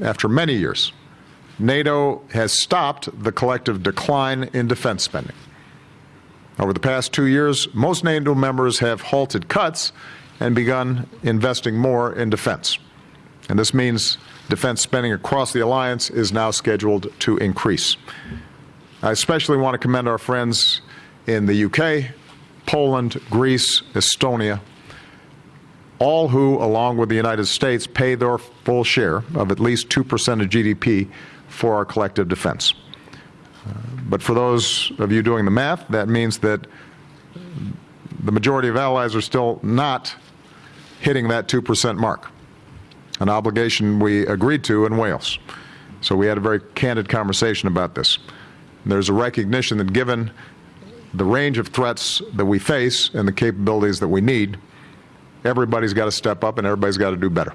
after many years, NATO has stopped the collective decline in defense spending. Over the past two years, most NATO members have halted cuts and begun investing more in defense. And this means defense spending across the alliance is now scheduled to increase. I especially want to commend our friends in the UK, Poland, Greece, Estonia, all who, along with the United States, pay their full share of at least 2% of GDP for our collective defense. Uh, but for those of you doing the math, that means that the majority of allies are still not hitting that 2% mark, an obligation we agreed to in Wales. So we had a very candid conversation about this. There's a recognition that given the range of threats that we face and the capabilities that we need, everybody's got to step up and everybody's got to do better.